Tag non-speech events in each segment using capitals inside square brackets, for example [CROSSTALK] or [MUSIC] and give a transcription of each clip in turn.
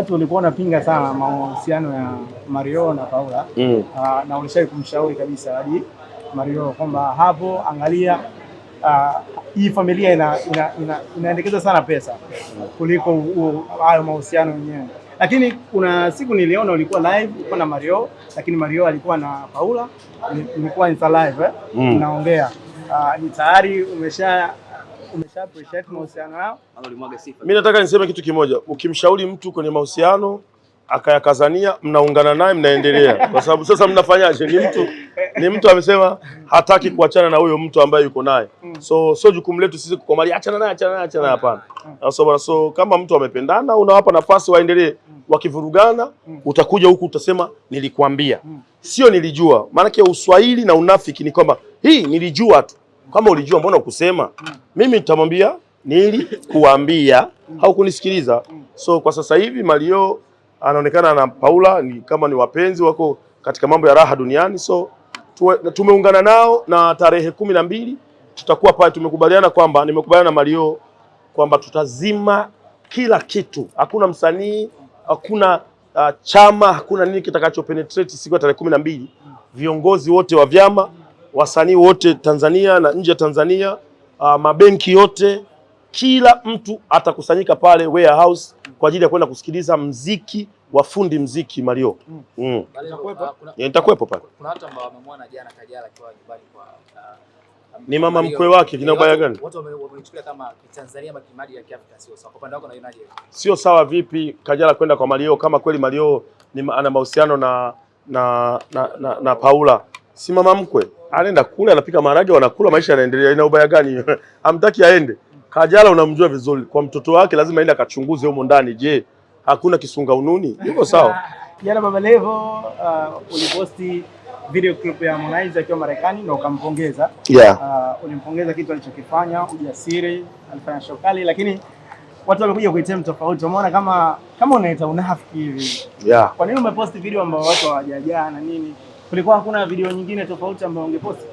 Watu walikuwa wanapinga sana mahusiano ya Mario na Paula Mm. Uh, na ulishawahi kumshauri kabisa hadi Mario kwamba hapo, angalia hii hii familia ina, ina, ina, inaendekeza sana pesa kuliko hayo mahusiano yenyewe. Lakini kuna siku niliona ulikuwa live ulikuwa na Mario, lakini Mario alikuwa na Paula, ilikuwa insta live eh? Mm. naongea uh, ni tayari umesha umesha appreciate mahusiano yao Mi nataka niseme kitu kimoja, ukimshauri mtu kwenye mahusiano akayakazania, mnaungana naye mnaendelea, kwa sababu sasa mnafanyaje? Ni mtu ni mtu amesema hataki kuachana na huyo mtu ambaye yuko naye, so sio jukumu letu sisi kukomalia achana naye, achana naye, achana naye, hapana. So, bwana, so kama mtu amependana, unawapa nafasi waendelee. Wakivurugana utakuja huku utasema nilikwambia, sio nilijua. Maanake uswahili na unafiki ni kwamba hii nilijua tu. Kama ulijua mbona ukusema? Mimi nitamwambia au kunisikiliza So kwa sasa hivi Mario anaonekana na Paula ni kama ni wapenzi wako katika mambo ya raha duniani, so tumeungana nao na tarehe kumi na mbili tutakuwa pale. Tumekubaliana kwamba nimekubaliana na Mario kwamba tutazima kila kitu, hakuna msanii, hakuna uh, chama, hakuna nini kitakacho penetrate siku ya tarehe kumi na mbili. Viongozi wote wa vyama, wasanii wote Tanzania na nje ya Tanzania, uh, mabenki yote, kila mtu atakusanyika pale warehouse kwa ajili ya kwenda kusikiliza mziki wa fundi mziki Mario. Mm. Mm. Yeah, nitakuwepo pale. Kuna watu ambao wamemwona jana Kajala akiwa nyumbani kwa uh, Ni mama mkwe wake, kina Eh, ubaya gani? Watu wame- wameichukulia kama Tanzania ama kimadi ya Kiafrika sio sawa. Kwa upande wako unaionaje? Sio sawa vipi Kajala kwenda kwa Mario kama kweli Mario ni ana mahusiano na na, na na na Paula, si mama mkwe, anaenda kule anapika maharage, wanakula, maisha yanaendelea. Ina ubaya gani? [LAUGHS] Amtaki aende. Kajala unamjua vizuri, kwa mtoto wake lazima aende akachunguze humo ndani. Je, hakuna kisunga ununi? Yuko sawa. [LAUGHS] Jana Baba Levo uh, uliposti video clip ya Harmonize akiwa Marekani na ukampongeza. Yeah. Uh, ulimpongeza kitu alichokifanya, ujasiri, alifanya show kali, lakini watu wamekuja kuitem tofauti. Umeona kama kama unaita unafiki hivi. Yeah. Kwa nini umeposti video ambayo watu hawajajaa na nini? Kulikuwa hakuna video nyingine tofauti ambayo ungeposti?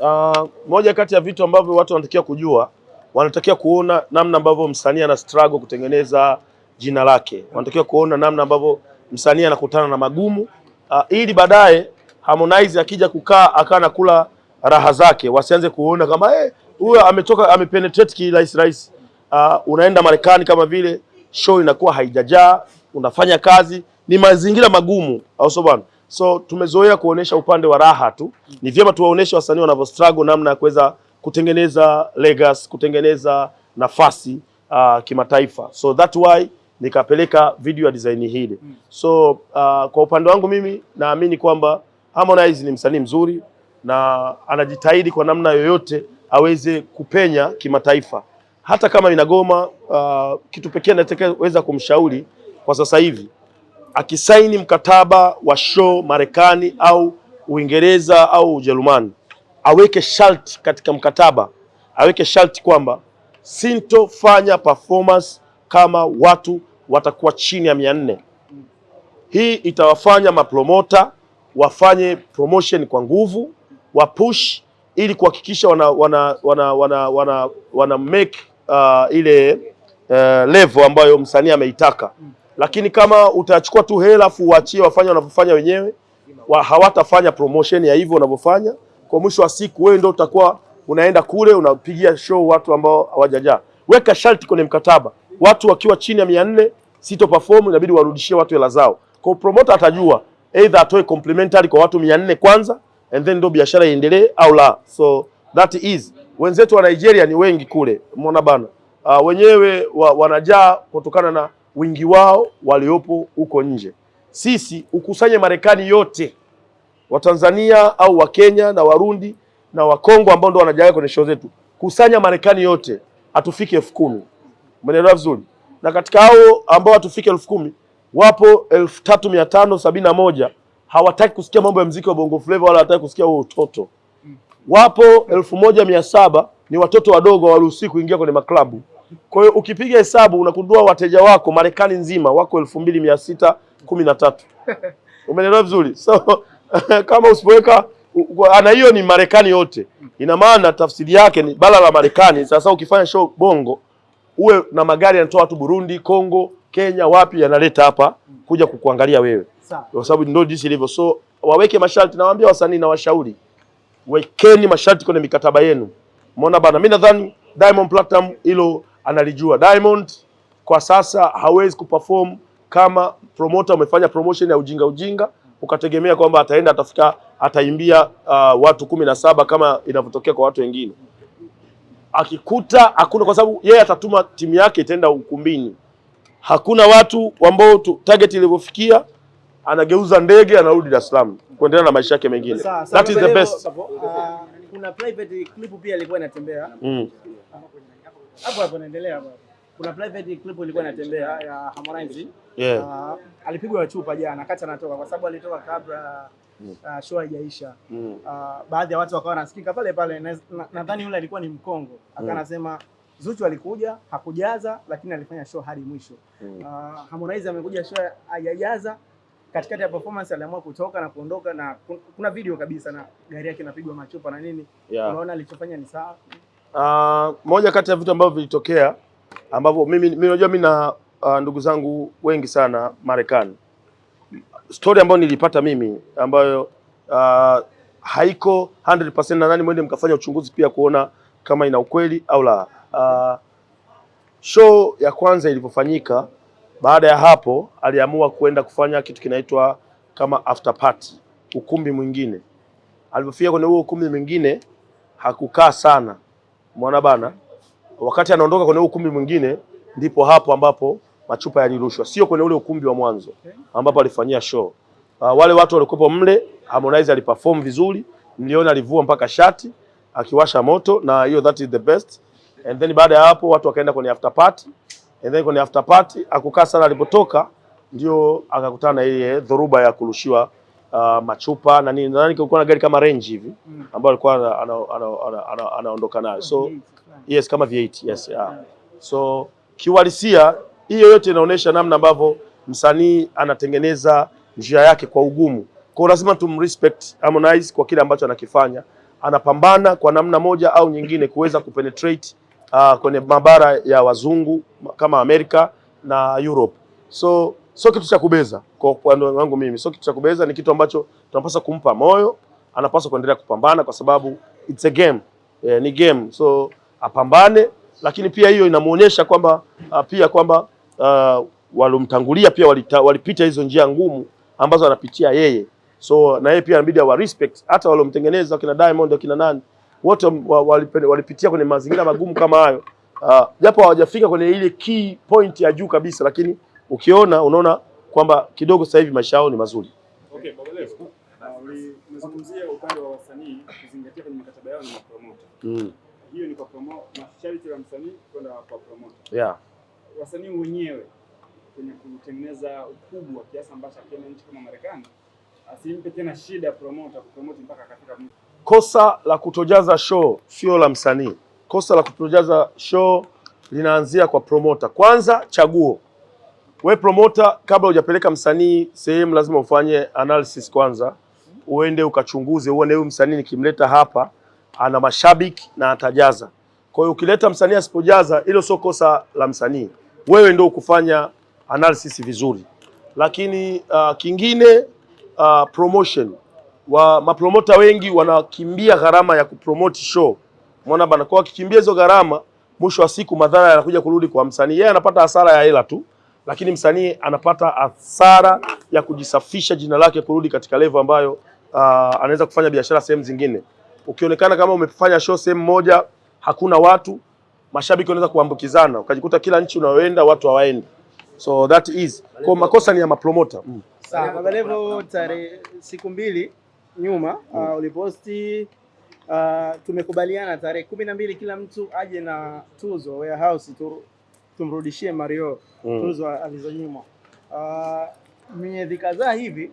Uh, moja kati ya vitu ambavyo watu wanatakiwa kujua, wanatakiwa kuona namna ambavyo msanii ana struggle kutengeneza jina lake, wanatakiwa kuona namna ambavyo msanii anakutana na magumu uh, ili baadaye Harmonize akija kukaa akaa anakula raha zake, wasianze kuona kama eh, huyo ametoka amepenetrate kirahisi rahisi. Uh, unaenda Marekani kama vile show inakuwa haijajaa, unafanya kazi, ni mazingira magumu, au sio bwana? So tumezoea kuonesha upande wa raha tu. Ni vyema tuwaoneshe wasanii wanavyo struggle namna ya kuweza kutengeneza legacy, kutengeneza nafasi uh, kimataifa. So that why nikapeleka video ya design hili. So uh, kwa upande wangu mimi naamini kwamba Harmonize ni msanii mzuri na anajitahidi kwa namna yoyote aweze kupenya kimataifa, hata kama inagoma. Uh, kitu pekee anachoweza kumshauri kwa sasa hivi akisaini mkataba wa show Marekani au Uingereza au Ujerumani, aweke sharti katika mkataba, aweke sharti kwamba sintofanya performance kama watu watakuwa chini ya mia nne. Hii itawafanya mapromota wafanye promotion kwa nguvu, wapush ili kuhakikisha wana, wana, wana, wana, wana, wana make uh, ile uh, level ambayo msanii ameitaka lakini kama utachukua tu hela afu uachie wafanye wanavyofanya wenyewe wa, hawatafanya promotion ya hivyo wanavyofanya. Kwa mwisho wa siku, wewe ndio utakuwa unaenda kule unapigia show watu ambao hawajajaa. Weka sharti kwenye mkataba, watu wakiwa chini ya mia nne sito perform, inabidi warudishie watu hela zao. Kwa promoter atajua either atoe complimentary kwa watu mia nne kwanza and then ndio biashara iendelee au la. So that is wenzetu wa Nigeria ni wengi kule, umeona bana. Uh, wenyewe wa, wanajaa kutokana na wingi wao waliopo huko nje. Sisi ukusanye Marekani yote Watanzania au Wakenya na Warundi na Wakongo ambao ndo wanajaa kwenye show zetu, kusanya Marekani yote hatufiki elfu kumi. Umeelewa vizuri? Na katika hao ambao hatufiki elfu kumi wapo elfu tatu mia tano sabini na moja hawataki kusikia mambo ya mziki wa Bongo Flava wala hawataki kusikia huo utoto. Wapo elfu moja mia saba ni watoto wadogo hawaruhusiwi kuingia kwenye maklabu. Kwa hiyo ukipiga hesabu unakundua wateja wako Marekani nzima wako elfu mbili mia sita kumi na tatu. [LAUGHS] Umeelewa vizuri? So [LAUGHS] kama usipoweka ana hiyo ni Marekani yote, ina maana tafsiri yake ni bara la Marekani. Sasa ukifanya show Bongo uwe na magari yanatoa watu Burundi, Kongo, Kenya, wapi, yanaleta hapa kuja kukuangalia wewe, kwa sababu ndio jinsi ilivyo. So waweke masharti, nawaambia wasanii na washauri, wekeni masharti kwenye mikataba yenu. Umeona bana, mimi nadhani Diamond Platinum hilo analijua. Diamond kwa sasa hawezi kuperform kama promoter umefanya promotion ya ujinga ujinga, ukategemea kwamba ataenda atafika ataimbia uh, watu kumi na saba kama inavyotokea kwa watu wengine. Akikuta hakuna, kwa sababu yeye atatuma timu yake itaenda ukumbini, hakuna watu ambao target ilivyofikia, anageuza ndege anarudi Dar es Salaam kuendelea na maisha yake mengine. That is the best. Ah, kuna private clip pia ilikuwa inatembea Mm. Hapo hapo, naendelea hapo. Kuna private clip ilikuwa inatembea ya Harmonize Yeah. Uh, alipigwa chupa jana kati anatoka kwa sababu alitoka kabla uh, show haijaisha. Mm. Uh, baadhi ya watu wakawa nasikika pale pale, na- na- nadhani yule alikuwa ni Mkongo, akawa anasema Zuchu alikuja hakujaza, lakini alifanya show hadi mwisho. Mm. Uh, Harmonize amekuja show hajajaza, katikati ya performance aliamua kutoka na kuondoka, na kuna video kabisa na gari yake inapigwa machupa na nini. Yeah. Unaona alichofanya ni sawa. Uh, moja kati ya vitu ambavyo vilitokea ambavyo mimi mimi unajua mimi na uh, ndugu zangu wengi sana Marekani. Story ambayo nilipata mimi ambayo uh, haiko 100% nadhani mwende mkafanya uchunguzi pia kuona kama ina ukweli au la. Uh, show ya kwanza ilivyofanyika, baada ya hapo aliamua kwenda kufanya kitu kinaitwa kama after party, ukumbi mwingine. Alipofika kwenye huo ukumbi mwingine hakukaa sana Mwana bana, wakati anaondoka kwenye ukumbi mwingine, ndipo hapo ambapo machupa yalirushwa, sio kwenye ule ukumbi wa mwanzo ambapo alifanyia show. Uh, wale watu walikuwepo mle, Harmonize aliperform vizuri, niliona alivua mpaka shati akiwasha moto, na hiyo that is the best. And then baada ya hapo watu wakaenda kwenye after party, and then kwenye after party akukaa sana, alipotoka ndio akakutana na ile dhoruba ya kurushiwa uh, machupa na nini. Nadhani kulikuwa na gari kama Range hivi ambayo alikuwa ana- ana- ana- ana- ana- anaondoka nayo so Yes, kama V8, yes, yeah. So kiuhalisia hiyo yote inaonyesha namna ambavyo msanii anatengeneza njia yake kwa ugumu. Kwa lazima tumrespect Harmonize kwa kile ambacho anakifanya. Anapambana kwa namna moja au nyingine kuweza kupenetrate uh, kwenye mabara ya wazungu kama Amerika na Europe. So sio kitu cha kubeza kwa upande wangu mimi, sio kitu cha kubeza, ni kitu ambacho tunapaswa kumpa moyo, anapaswa kuendelea kupambana kwa sababu it's a game. Eh, ni game. So apambane, lakini pia hiyo inamuonyesha kwamba uh, pia kwamba uh, walomtangulia pia walita, walipita hizo njia ngumu ambazo anapitia yeye, so na yeye pia anabidi awa respect hata walomtengeneza wakina Diamond wakina nani wote walipitia kwenye mazingira magumu kama hayo uh, japo hawajafika kwenye ile key point ya juu kabisa, lakini ukiona unaona kwamba kidogo sasa hivi maisha yao ni mazuri. Okay, Baba Levo, uh, umezungumzia upande wa wasanii kuzingatia kwenye mikataba yao na promoter. Mm. Hiyo ni kwa promoter, masharti ya msanii kwenda kwa promoter. Yeah. Wasanii wenyewe kwenye kutengeneza ukubwa kiasi ambacho kwenye nchi kama Marekani asimpe tena shida promoter kupromote mpaka katika. Kosa la kutojaza show sio la msanii. Kosa la kutojaza show linaanzia kwa promoter. Kwanza chaguo. We promoter, kabla hujapeleka msanii sehemu, lazima ufanye analysis kwanza, uende ukachunguze, uone huyu msanii nikimleta hapa ana mashabiki na atajaza. Kwa hiyo ukileta msanii asipojaza, hilo sio kosa la msanii, wewe ndio ukufanya analysis vizuri. Lakini uh, kingine uh, promotion wa mapromota wengi wanakimbia gharama ya kupromote show. Umeona bana, kwa wakikimbia hizo gharama, mwisho wa siku madhara yanakuja kurudi kwa msanii. Yeye anapata hasara ya hela tu, lakini msanii anapata hasara ya kujisafisha jina lake kurudi katika levo ambayo uh, anaweza kufanya biashara sehemu zingine. Ukionekana kama umefanya show sehemu moja hakuna watu, mashabiki wanaweza kuambukizana, ukajikuta kila nchi unayoenda watu hawaendi. So that is kwa makosa ni ya mapromota mm. Sawa, Baba Levo, tarehe siku mbili nyuma uh, uliposti uh, tumekubaliana tarehe kumi na mbili kila mtu aje na tuzo warehouse tu, tumrudishie Mario Mm. tuzo alizonyimwa. Uh, miezi kadhaa hivi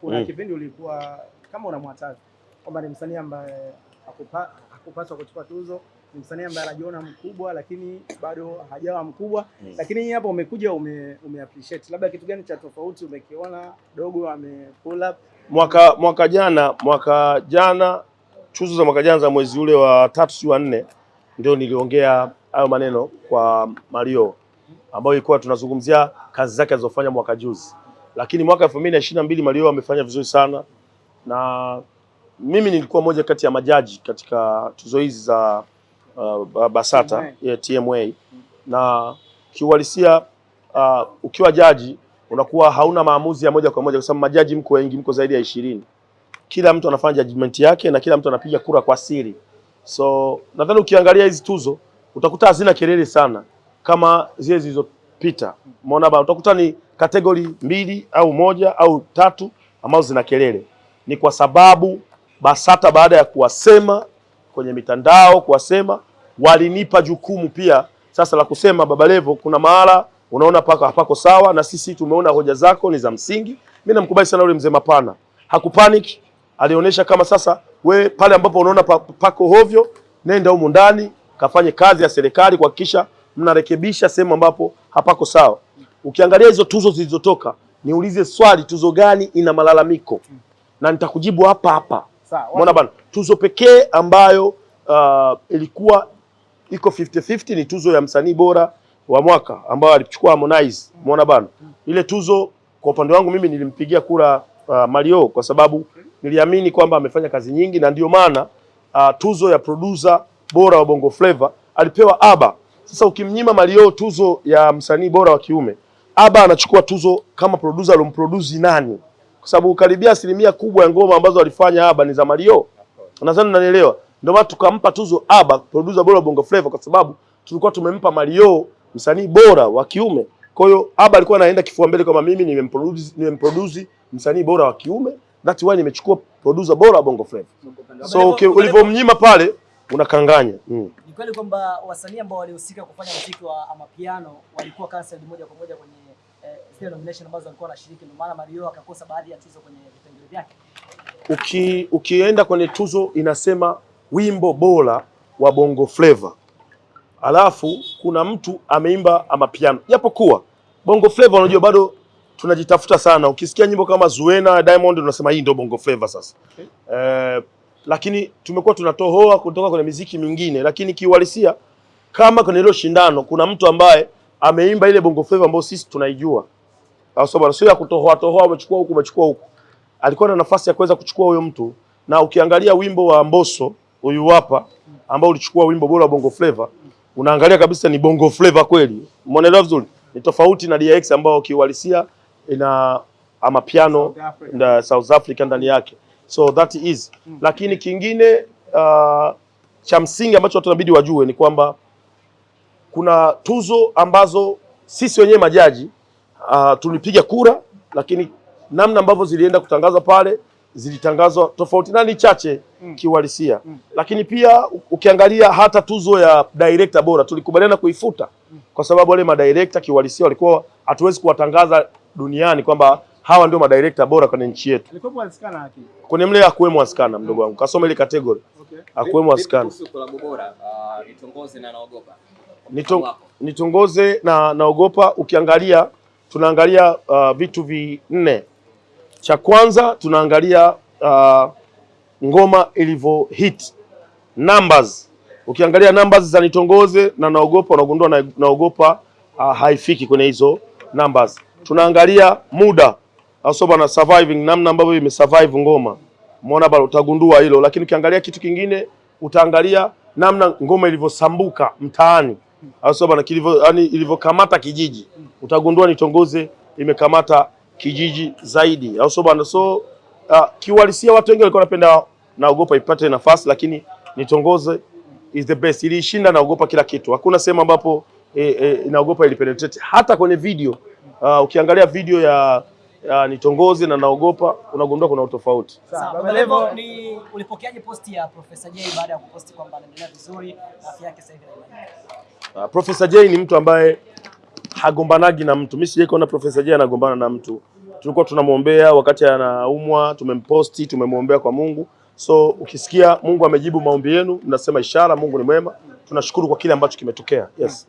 kuna Mm. kipindi ulikuwa kama unamwataza kwamba ni msanii ambaye hakupa, hakupaswa kuchukua tuzo, ni msanii ambaye anajiona mkubwa lakini bado hajawa mkubwa Mm. lakini hii hapo umekuja ume, ume appreciate labda kitu gani cha tofauti umekiona dogo ame pull up mwaka mwaka jana mwaka jana tuzo za mwaka jana za mwezi ule wa tatu si wa nne ndio niliongea hayo maneno kwa Mario ambayo ilikuwa tunazungumzia kazi zake alizofanya mwaka juzi, lakini mwaka elfu mbili na ishirini na mbili Mario amefanya vizuri sana, na mimi nilikuwa moja kati ya majaji katika tuzo hizi za uh, Basata ya TMA na kiuhalisia uh, ukiwa jaji unakuwa hauna maamuzi ya moja kwa moja, kwa sababu majaji mko wengi, mko zaidi ya ishirini. Kila mtu anafanya judgment yake na kila mtu anapiga kura kwa siri. So nadhani ukiangalia hizi tuzo utakuta hazina kelele sana kama zile zilizopita. Umeona bana, utakuta ni kategori mbili au moja au tatu ambazo zina kelele. Ni kwa sababu Basata baada ya kuwasema kwenye mitandao, kuwasema walinipa jukumu pia sasa la kusema Baba Levo, kuna mahala unaona paka hapako sawa, na sisi tumeona hoja zako ni za msingi. Mimi namkubali sana yule mzee Mapana, hakupanic, alionyesha kama sasa we pale ambapo unaona pako hovyo, nenda humu ndani kafanye kazi ya serikali kuhakikisha mnarekebisha sehemu ambapo hapako sawa. Ukiangalia hizo tuzo zilizotoka, niulize swali, tuzo gani ina malalamiko? Na nitakujibu hapa hapa. Umeona bana, tuzo pekee ambayo uh, ilikuwa iko 50-50 ni tuzo ya msanii bora wa mwaka ambayo alichukua Harmonize. Umeona bana, ile tuzo kwa upande wangu mimi nilimpigia kura uh, Mario kwa sababu niliamini kwamba amefanya kazi nyingi, na ndio maana uh, tuzo ya producer bora wa Bongo Flava alipewa Aba. Sasa ukimnyima Mario tuzo ya msanii bora wa kiume, Aba anachukua tuzo kama producer alomproduce nani? Kwa sababu karibia asilimia kubwa ya ngoma ambazo alifanya Aba ni za Mario. Nadhani unanielewa. Ndio maana tukampa tuzo Aba producer bora wa Bongo Flava kwa sababu tulikuwa tumempa Mario msanii bora wa kiume. Kwa hiyo Aba alikuwa anaenda kifua mbele kama mimi nimemproduce nimemproduce msanii bora wa kiume. That's why nimechukua producer bora wa Bongo Flava. So okay, ulivyomnyima pale unakanganya. Mm. Ni kweli kwamba wasanii ambao walihusika kufanya muziki wa Amapiano walikuwa cancelled moja kwa moja kwenye eh, zile nomination ambazo walikuwa wanashiriki, ndio maana Mario akakosa baadhi ya tuzo kwenye vipengele vyake. Uki, ukienda kwenye tuzo inasema wimbo bora wa Bongo Flava, alafu kuna mtu ameimba amapiano, japokuwa Bongo Flava unajua bado tunajitafuta sana. Ukisikia nyimbo kama Zuena Diamond unasema hii ndio Bongo Flava sasa Okay. eh, lakini tumekuwa tunatohoa kutoka kwenye miziki mingine, lakini kiuhalisia kama kwenye hilo shindano kuna mtu ambaye ameimba ile Bongo Flava ambayo sisi tunaijua, sababu sio? Ya kutohoa tohoa, umechukua huku umechukua huku alikuwa na nafasi ya kuweza kuchukua huyo mtu, na ukiangalia wimbo wa Mbosso huyu hapa ambao ulichukua wimbo bora wa Bongo Flava, unaangalia kabisa ni Bongo Flava kweli. Umeelewa vizuri? Ni tofauti na DX ambao kiuhalisia ina amapiano na South Africa ndani yake, so that is. mm. Lakini kingine uh, cha msingi ambacho watu inabidi wajue ni kwamba kuna tuzo ambazo sisi wenyewe majaji uh, tulipiga kura, lakini namna ambavyo zilienda kutangazwa pale zilitangazwa tofauti na ni chache kiuhalisia. Lakini pia ukiangalia hata tuzo ya director bora tulikubaliana kuifuta kwa sababu wale madirector kiuhalisia walikuwa hatuwezi kuwatangaza duniani kwamba hawa ndio madirekta bora kwenye nchi yetu. Alikuwa askana lakini. Kwenye mle hakuwemo askana, mdogo wangu, kasoma ile category Okay. hakuwemo askana. Kuhusu bora, nitongoze na naogopa. Nito, nitongoze na naogopa. Ukiangalia tunaangalia uh, vitu vinne. Cha kwanza tunaangalia uh, ngoma ilivyo hit numbers. Ukiangalia numbers za nitongoze na naogopa, unagundua na, naogopa uh, haifiki kwenye hizo numbers. Tunaangalia muda asoba na surviving, namna ambavyo imesurvive ngoma, umeona bado, utagundua hilo. Lakini ukiangalia kitu kingine utaangalia namna ngoma ilivyosambuka mtaani au na kilivyo yani ilivyokamata kijiji, utagundua nitongoze imekamata kijiji zaidi, au na? So uh, kiuhalisia watu wengi walikuwa wanapenda naogopa ipate nafasi, lakini nitongoze is the best. Ilishinda naogopa kila kitu, hakuna sehemu ambapo eh, eh, naogopa ilipenetrate. Hata kwenye video uh, ukiangalia video ya, ya nitongoze na naogopa unagundua kuna utofauti. Baba Levo Levo, ni ulipokeaje posti ya Profesa Jay baada ya kuposti kwamba anaendelea vizuri, afya yake sasa hivi inaimarika? Uh, Profesa Jay ni mtu ambaye hagombanagi na mtu. Mimi sijai kuona Profesa Jay anagombana na mtu. Tulikuwa tunamwombea wakati anaumwa, tumemposti, tumemwombea kwa Mungu. So ukisikia Mungu amejibu maombi yenu, mnasema ishara, Mungu ni mwema. Tunashukuru kwa kile ambacho kimetokea. Yes.